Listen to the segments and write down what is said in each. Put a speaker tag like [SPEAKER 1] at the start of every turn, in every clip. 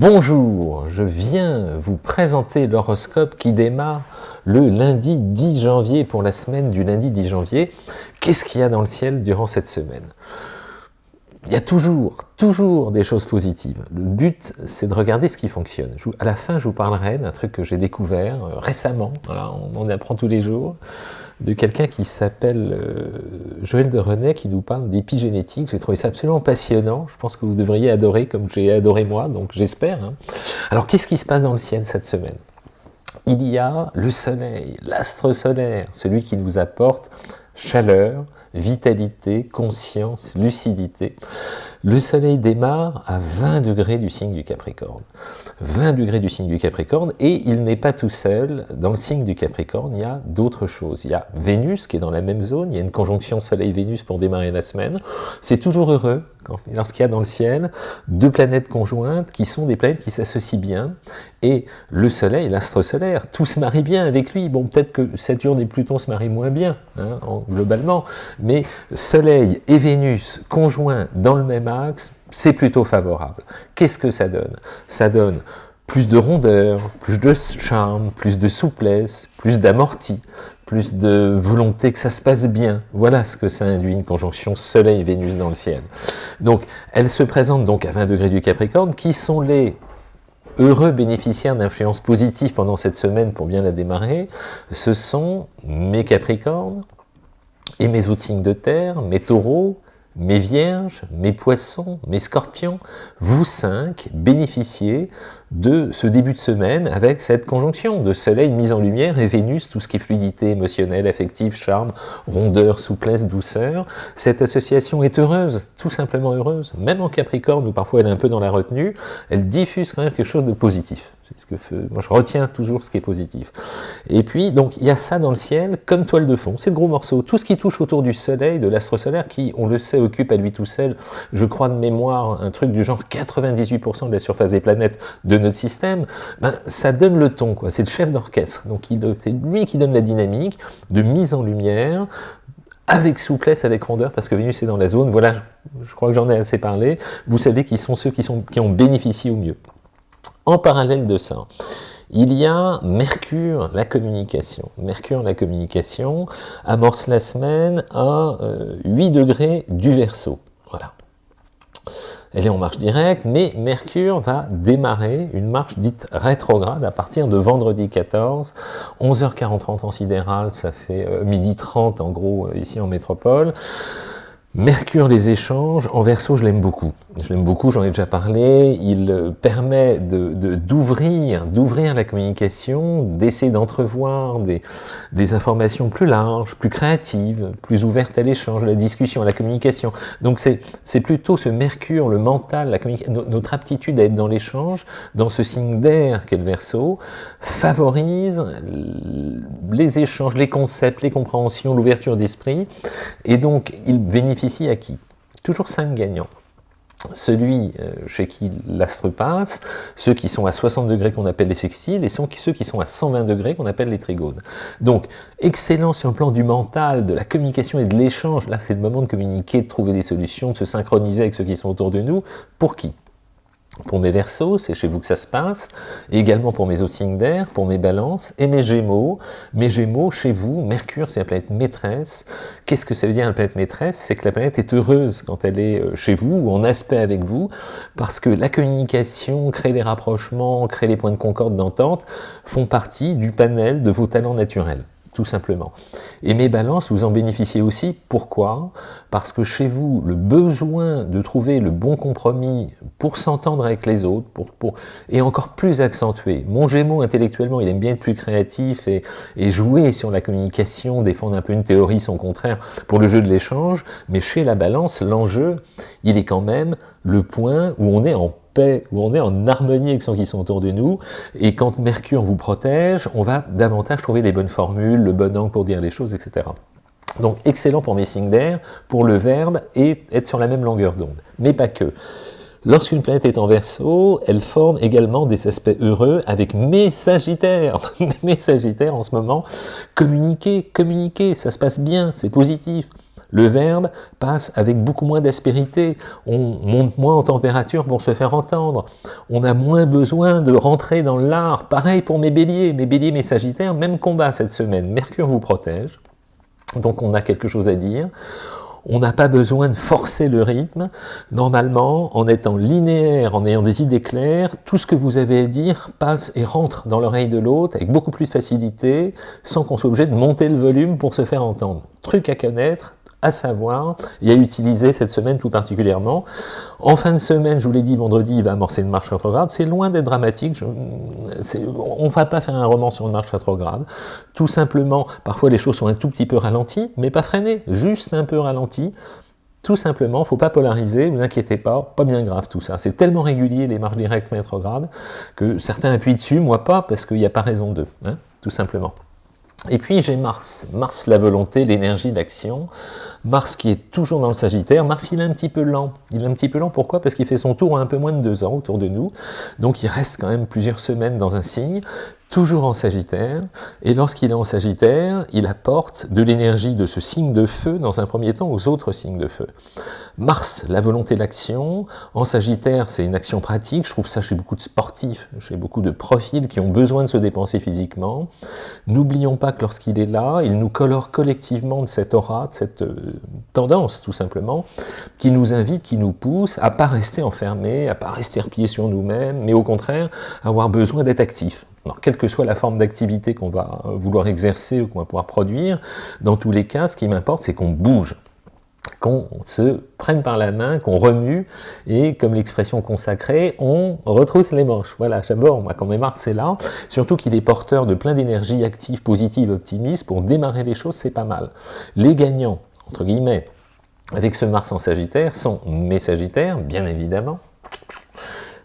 [SPEAKER 1] Bonjour, je viens vous présenter l'horoscope qui démarre le lundi 10 janvier pour la semaine du lundi 10 janvier. Qu'est-ce qu'il y a dans le ciel durant cette semaine? Il y a toujours, toujours des choses positives. Le but, c'est de regarder ce qui fonctionne. à la fin, je vous parlerai d'un truc que j'ai découvert euh, récemment, on, apprend tous les jours, de quelqu'un qui s'appelle euh, Joël de René, qui nous parle d'épigénétique. J'ai trouvé ça absolument passionnant. Je pense que vous devriez adorer comme j'ai adoré moi, donc j'espère. Hein. Alors, qu'est-ce qui se passe dans le ciel cette semaine? Il y a le soleil, l'astre solaire, celui qui nous apporte chaleur, vitalité, conscience, lucidité. Le soleil démarre à 20 degrés du signe du Capricorne. 20 degrés du signe du Capricorne, et il n'est pas tout seul. Dans le signe du Capricorne, il y a d'autres choses. Il y a Vénus qui est dans la même zone, il y a une conjonction Soleil-Vénus pour démarrer la semaine. C'est toujours heureux lorsqu'il y a dans le ciel deux planètes conjointes qui sont des planètes qui s'associent bien, et le Soleil, l'astre solaire, tout se marie bien avec lui. Bon, peut-être que Saturne et Pluton se marient moins bien, hein, globalement, mais Soleil et Vénus conjoints dans le même c'est plutôt favorable. Qu'est-ce que ça donne? Ça donne plus de rondeur, plus de charme, plus de souplesse, plus d'amorti, plus de volonté que ça se passe bien. Voilà ce que ça induit, une conjonction Soleil-Vénus dans le ciel. Donc, elle se présente donc à 20 degrés du Capricorne, qui sont les heureux bénéficiaires d'influences positives pendant cette semaine pour bien la démarrer, ce sont mes Capricornes et mes autres signes de terre, mes taureaux, mes vierges, mes poissons, mes scorpions, vous cinq bénéficiez de ce début de semaine avec cette conjonction de soleil mise en lumière et Vénus, tout ce qui est fluidité émotionnelle, affective, charme, rondeur, souplesse, douceur. Cette association est heureuse, tout simplement heureuse. Même en Capricorne, où parfois elle est un peu dans la retenue, elle diffuse quand même quelque chose de positif. Ce que moi je retiens toujours ce qui est positif. Et puis, donc, il y a ça dans le ciel comme toile de fond. C'est le gros morceau. Tout ce qui touche autour du soleil, de l'astre solaire, qui, on le sait, occupe à lui tout seul, je crois de mémoire, un truc du genre 98% de la surface des planètes de notre système, ben, ça donne le ton, quoi. C'est le chef d'orchestre. Donc, c'est lui qui donne la dynamique de mise en lumière, avec souplesse, avec rondeur, parce que Vénus est dans la zone. Voilà, je, crois que j'en ai assez parlé. Vous savez qui sont ceux qui, sont, qui ont bénéficié au mieux. En parallèle de ça, il y a Mercure, la communication. Mercure, la communication, amorce la semaine à 8 euh, degrés du Verseau. Elle est en marche directe, mais Mercure va démarrer une marche dite rétrograde à partir de vendredi 14, 11h40 en sidéral, ça fait euh, midi 30 en gros euh, ici en métropole. Mercure les échanges, en verso je l'aime beaucoup. Je l'aime beaucoup, j'en ai déjà parlé. Il euh, permet d'ouvrir de, d'ouvrir la communication, d'essayer d'entrevoir des, informations plus larges, plus créatives, plus ouvertes à l'échange, à la discussion, à la communication. Donc c'est plutôt ce Mercure, le mental, notre aptitude à être dans l'échange, dans ce signe d'air qu'est le verso, favorise les échanges, les concepts, les compréhensions, l'ouverture d'esprit. Et donc il ici à qui? Toujours 5 gagnants. Celui euh, chez qui l'astre passe, ceux qui sont à 60 degrés qu'on appelle les sextiles, et ceux qui sont à 120 degrés qu'on appelle les trigones. Donc, excellent sur le plan du mental, de la communication et de l'échange. Là, c'est le moment de communiquer, de trouver des solutions, de se synchroniser avec ceux qui sont autour de nous. Pour qui? Pour mes versos, c'est chez vous que ça se passe, également pour mes autres signes d'air, pour mes balances, et mes gémeaux. Mes gémeaux, chez vous, Mercure, c'est la planète maîtresse. Qu'est-ce que ça veut dire la planète maîtresse? C'est que la planète est heureuse quand elle est euh, chez vous, ou en aspect avec vous, parce que la communication, créer des rapprochements, créer les points de concorde d'entente, font partie du panel de vos talents naturels tout simplement. Et mes balances, vous en bénéficiez aussi. Pourquoi? Parce que chez vous, le besoin de trouver le bon compromis pour s'entendre avec les autres pour, est encore plus accentué. Mon Gémeaux, intellectuellement, il aime bien être plus créatif et, et jouer sur la communication, défendre un peu une théorie, son contraire, pour le jeu de l'échange. Mais chez la balance, l'enjeu, il est quand même le point où on est en paix, où on est en harmonie avec ceux qui sont autour de nous, et quand Mercure vous protège, on va davantage trouver les bonnes formules, le bon angle pour dire les choses, etc. Donc excellent pour mes signes d'air, pour le verbe, et être sur la même longueur d'onde. Mais pas que. Lorsqu'une planète est en verso, elle forme également des aspects heureux avec mes sagittaires. mes sagittaires en ce moment, communiquer, communiquer, ça se passe bien, c'est positif Le verbe passe avec beaucoup moins d'aspérité, on monte moins en température pour se faire entendre, on a moins besoin de rentrer dans l'art. Pareil pour mes béliers, mes béliers, mes sagittaires, même combat cette semaine. Mercure vous protège, donc on a quelque chose à dire on n'a pas besoin de forcer le rythme. Normalement, en étant linéaire, en ayant des idées claires, tout ce que vous avez à dire passe et rentre dans l'oreille de l'autre avec beaucoup plus de facilité, sans qu'on soit obligé de monter le volume pour se faire entendre. Truc à connaître, à savoir et à utiliser cette semaine tout particulièrement. En fin de semaine, je vous l'ai dit, vendredi, il va amorcer une marche rétrograde. C'est loin d'être dramatique. on ne va pas faire un roman sur une marche rétrograde. Tout simplement, parfois les choses sont un tout petit peu ralenties, mais pas freinées, juste un peu ralenties. Tout simplement, faut pas polariser, vous inquiétez pas, pas bien grave tout ça. C'est tellement régulier les marches directes rétrogrades que certains appuient dessus, moi pas, parce qu'il n'y a pas raison d'eux, hein, tout simplement. Et puis j'ai Mars, Mars la volonté, l'énergie, l'action, Mars qui est toujours dans le Sagittaire, Mars il est un petit peu lent, il est un petit peu lent, pourquoi? Parce qu'il fait son tour en un peu moins de deux ans autour de nous, donc il reste quand même plusieurs semaines dans un signe, toujours en Sagittaire, et lorsqu'il est en Sagittaire, il apporte de l'énergie de ce signe de feu dans un premier temps aux autres signes de feu. Mars, la volonté l'action. En Sagittaire, c'est une action pratique. Je trouve ça chez beaucoup de sportifs, chez beaucoup de profils qui ont besoin de se dépenser physiquement. N'oublions pas que lorsqu'il est là, il nous colore collectivement de cette aura, de cette euh, tendance, tout simplement, qui nous invite, qui nous pousse à pas rester enfermés, à pas rester repliés sur nous-mêmes, mais au contraire, avoir besoin d'être actifs. Alors, quelle que soit la forme d'activité qu'on va vouloir exercer ou qu'on va pouvoir produire, dans tous les cas, ce qui m'importe, c'est qu'on bouge qu'on se prenne par la main, qu'on remue, et comme l'expression consacrée, on retrousse les manches. Voilà, j'aborde, moi, quand même Mars est là, surtout qu'il est porteur de plein d'énergie active, positive, optimiste, pour démarrer les choses, c'est pas mal. Les gagnants, entre guillemets, avec ce Mars en Sagittaire, sont mes Sagittaires, bien évidemment,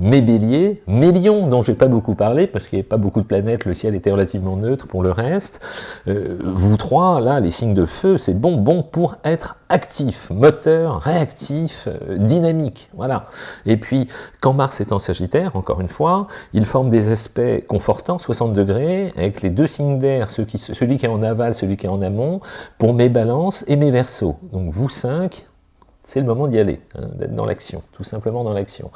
[SPEAKER 1] mes béliers, mes lions, dont j'ai pas beaucoup parlé, parce qu'il n'y avait pas beaucoup de planètes, le ciel était relativement neutre pour le reste. Euh, vous trois, là, les signes de feu, c'est bon, bon pour être actif, moteur, réactif, euh, dynamique, voilà. Et puis, quand Mars est en Sagittaire, encore une fois, il forme des aspects confortants, 60 degrés, avec les deux signes d'air, celui qui est en aval, celui qui est en amont, pour mes balances et mes versos. Donc vous cinq, c'est le moment d'y aller, hein, d'être dans l'action, tout simplement dans l'action.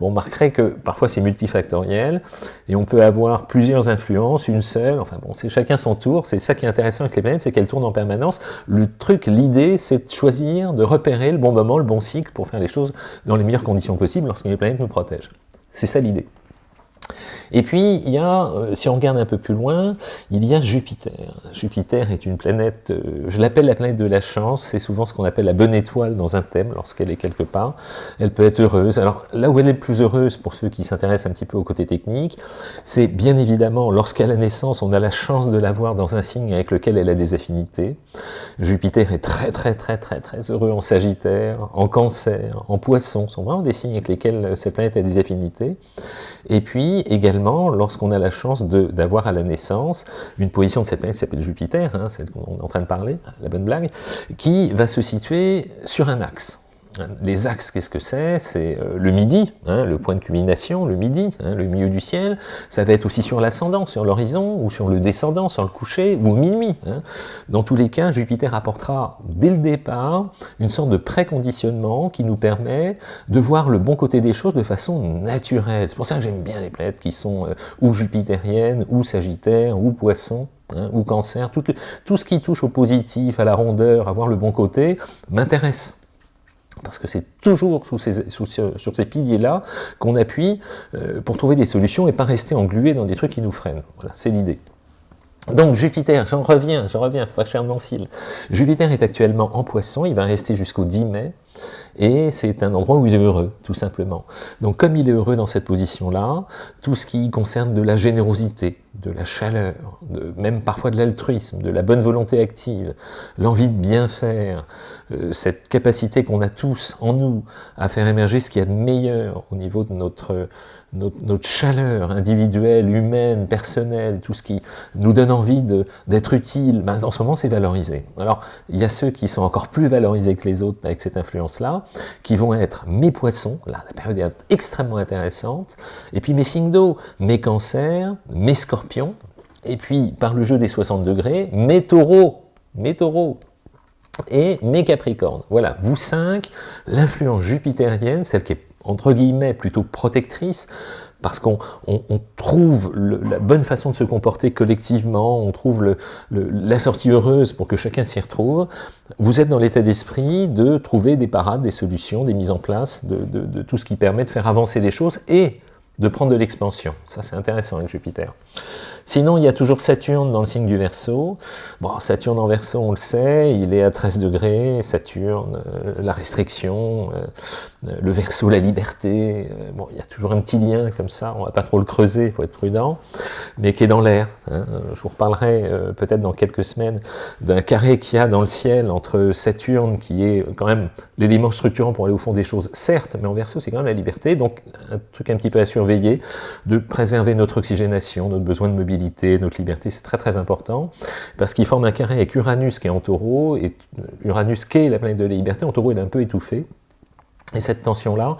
[SPEAKER 1] Vous remarquerez que parfois c'est multifactoriel, et on peut avoir plusieurs influences, une seule, enfin bon, c'est chacun son tour, c'est ça qui est intéressant avec les planètes, c'est qu'elles tournent en permanence. Le truc, l'idée, c'est de choisir, de repérer le bon moment, le bon cycle pour faire les choses dans les meilleures conditions possibles lorsque les planètes nous protègent. C'est ça l'idée. Et puis, il y a, euh, si on regarde un peu plus loin, il y a Jupiter. Jupiter est une planète, euh, je l'appelle la planète de la chance, c'est souvent ce qu'on appelle la bonne étoile dans un thème, lorsqu'elle est quelque part. Elle peut être heureuse. Alors, là où elle est le plus heureuse, pour ceux qui s'intéressent un petit peu au côté technique, c'est bien évidemment, lorsqu'à la naissance, on a la chance de l'avoir dans un signe avec lequel elle a des affinités. Jupiter est très très très très très heureux en Sagittaire, en Cancer, en Poisson, ce sont vraiment des signes avec lesquels cette planète a des affinités. Et puis, également, lorsqu'on a la chance d'avoir à la naissance une position de cette planète qui s'appelle Jupiter, hein, celle qu'on est en train de parler, la bonne blague, qui va se situer sur un axe. Les axes, qu'est-ce que c'est? C'est euh, le midi, hein, le point de culmination, le midi, hein, le milieu du ciel. Ça va être aussi sur l'ascendant, sur l'horizon, ou sur le descendant, sur le coucher, ou minuit. Hein. Dans tous les cas, Jupiter apportera dès le départ une sorte de préconditionnement qui nous permet de voir le bon côté des choses de façon naturelle. C'est pour ça que j'aime bien les planètes qui sont euh, ou jupitériennes, ou sagittaires, ou poissons. ou cancer, tout, tout ce qui touche au positif, à la rondeur, à voir le bon côté, m'intéresse parce que c'est toujours sur ces piliers-là qu'on appuie euh, pour trouver des solutions et pas rester englué dans des trucs qui nous freinent. Voilà, c'est l'idée. Donc Jupiter, j'en reviens, j'en reviens, pas mon fil. Jupiter est actuellement en poisson, il va rester jusqu'au 10 mai, et c'est un endroit où il est heureux, tout simplement. Donc comme il est heureux dans cette position-là, tout ce qui concerne de la générosité, de la chaleur, même parfois de l'altruisme, de la bonne volonté active, l'envie de bien faire, euh, cette capacité qu'on a tous en nous à faire émerger ce qu'il y a de meilleur au niveau de notre, notre, chaleur individuelle, humaine, personnelle, tout ce qui nous donne envie d'être utile, ben, en ce moment c'est valorisé. Alors il y a ceux qui sont encore plus valorisés que les autres avec cette influence-là, qui vont être mes poissons, là la période est extrêmement intéressante, et puis mes signes d'eau, mes cancers, mes scorpions, et puis par le jeu des 60 degrés, mes taureaux, mes taureaux, et mes Capricornes. Voilà, vous cinq, l'influence jupitérienne, celle qui est entre guillemets plutôt protectrice, parce qu'on trouve la bonne façon de se comporter collectivement, on trouve la sortie heureuse pour que chacun s'y retrouve, vous êtes dans l'état d'esprit de trouver des parades, des solutions, des mises en place, de, tout ce qui permet de faire avancer des choses et de prendre de l'expansion. Ça, c'est intéressant avec Jupiter. Sinon, il y a toujours Saturne dans le signe du Verseau. Bon, Saturne en Verseau, on le sait, il est à 13 degrés. Saturne, euh, la restriction, euh, le Verseau, la liberté. Euh, bon, il y a toujours un petit lien comme ça, on va pas trop le creuser, il faut être prudent, mais qui est dans l'air. Hein. Je vous reparlerai peut-être dans quelques semaines d'un carré qu'il y a dans le ciel entre Saturne, qui est quand même l'élément structurant pour aller au fond des choses, certes, mais en Verseau, c'est quand même la liberté. Donc, un truc un petit peu à surveiller, de préserver notre oxygénation, notre besoin de mobilité notre liberté, c'est très très important, parce qu'il forme un carré avec Uranus qui est en taureau, et Uranus qui est la planète de la liberté, en taureau il est un peu étouffé, et cette tension-là,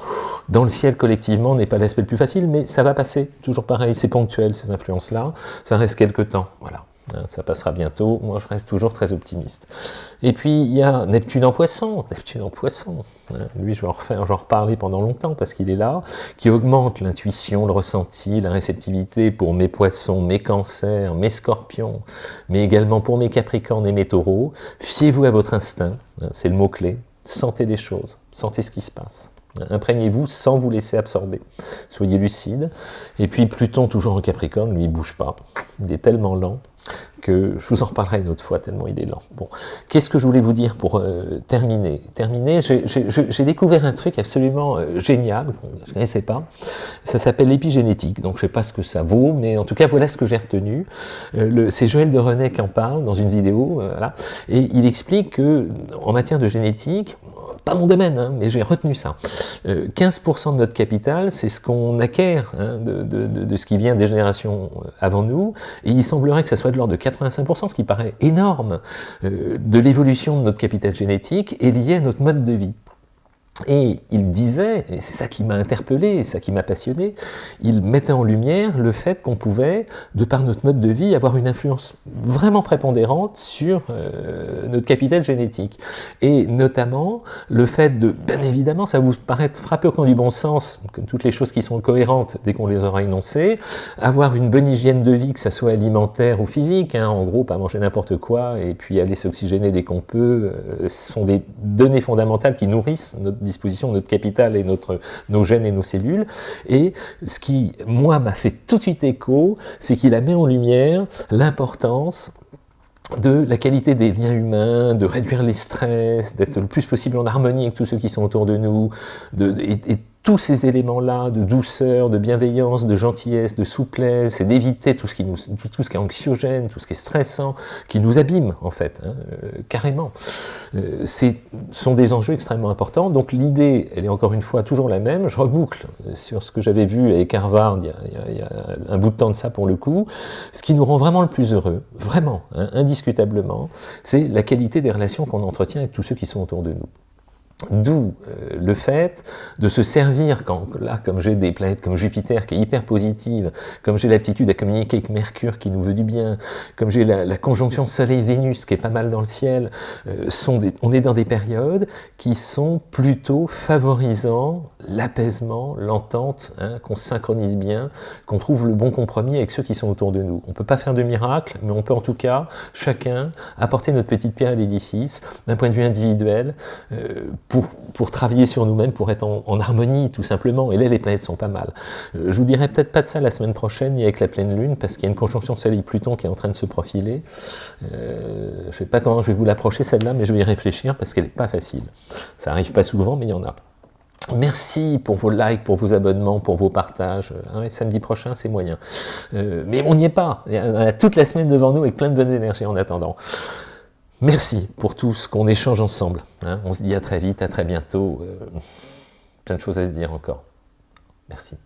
[SPEAKER 1] dans le ciel collectivement, n'est pas l'aspect le plus facile, mais ça va passer, toujours pareil, c'est ponctuel ces influences-là, ça reste quelques temps, voilà. Hein, ça passera bientôt, moi je reste toujours très optimiste. Et puis il y a Neptune en poisson, Neptune en poisson, hein, lui je vais en, reparler pendant longtemps parce qu'il est là, qui augmente l'intuition, le ressenti, la réceptivité pour mes poissons, mes cancers, mes scorpions, mais également pour mes capricornes et mes taureaux. Fiez-vous à votre instinct, hein, c'est le mot-clé, sentez les choses, sentez ce qui se passe. Imprégnez-vous sans vous laisser absorber. Soyez lucide. Et puis Pluton, toujours en Capricorne, lui, il bouge pas. Il est tellement lent que je vous en reparlerai une autre fois, tellement il est lent. Bon, qu'est-ce que je voulais vous dire pour euh, terminer? Terminer, j'ai découvert un truc absolument euh, génial, je ne connaissais pas, ça s'appelle l'épigénétique, donc je ne sais pas ce que ça vaut, mais en tout cas, voilà ce que j'ai retenu. Euh, C'est Joël de René qui en parle dans une vidéo, voilà, et il explique que en matière de génétique, pas mon domaine, hein, mais j'ai retenu ça. 15% euh, de notre capital, c'est ce qu'on acquiert hein, de, ce qui vient des générations euh, avant nous, et il semblerait que ça soit de l'ordre de 85%, ce qui paraît énorme, euh, de l'évolution de notre capital génétique est lié à notre mode de vie. Et il disait, et c'est ça qui m'a interpellé, ça qui m'a passionné, il mettait en lumière le fait qu'on pouvait, de par notre mode de vie, avoir une influence vraiment prépondérante sur euh, notre capital génétique. Et notamment, le fait de, bien évidemment, ça vous paraît frapper au coin du bon sens, comme toutes les choses qui sont cohérentes dès qu'on les aura énoncées, avoir une bonne hygiène de vie, que ça soit alimentaire ou physique, hein, en gros, pas manger n'importe quoi, et puis aller s'oxygéner dès qu'on peut, euh, sont des données fondamentales qui nourrissent notre disposition notre capital et nos gènes et nos cellules. Et ce qui, moi, m'a fait tout de suite écho, c'est qu'il a mis en lumière l'importance de la qualité des liens humains, de réduire les stress, d'être le plus possible en harmonie avec tous ceux qui sont autour de nous, de, tous ces éléments-là de douceur, de bienveillance, de gentillesse, de souplesse, et d'éviter tout, ce qui nous, tout, ce qui est anxiogène, tout ce qui est stressant, qui nous abîme en fait, hein, euh, carrément. Euh, sont des enjeux extrêmement importants, donc l'idée, elle est encore une fois toujours la même, je reboucle sur ce que j'avais vu avec Harvard il y, a, un bout de temps de ça pour le coup, ce qui nous rend vraiment le plus heureux, vraiment, hein, indiscutablement, c'est la qualité des relations qu'on entretient avec tous ceux qui sont autour de nous. D'où euh, le fait de se servir, quand là, comme j'ai des planètes comme Jupiter qui est hyper positive, comme j'ai l'aptitude à communiquer avec Mercure qui nous veut du bien, comme j'ai la, conjonction Soleil-Vénus qui est pas mal dans le ciel, euh, sont on est dans des périodes qui sont plutôt favorisant l'apaisement, l'entente, hein, qu'on synchronise bien, qu'on trouve le bon compromis avec ceux qui sont autour de nous. On peut pas faire de miracle, mais on peut en tout cas, chacun, apporter notre petite pierre à l'édifice, d'un point de vue individuel, euh, pour, pour travailler sur nous-mêmes, pour être en, harmonie tout simplement. Et là, les planètes sont pas mal. Euh, je vous dirai peut-être pas de ça la semaine prochaine, ni avec la pleine lune, parce qu'il y a une conjonction Soleil-Pluton qui est en train de se profiler. Euh, je sais pas comment je vais vous l'approcher celle-là, mais je vais y réfléchir parce qu'elle n'est pas facile. Ça arrive pas souvent, mais il y en a. Merci pour vos likes, pour vos abonnements, pour vos partages. Hein, samedi prochain, c'est moyen. Euh, mais on n'y est pas. On a toute la semaine devant nous avec plein de bonnes énergies en attendant. Merci pour tout ce qu'on échange ensemble. Hein. On se dit à très vite, à très bientôt. Euh, plein de choses à se dire encore. Merci.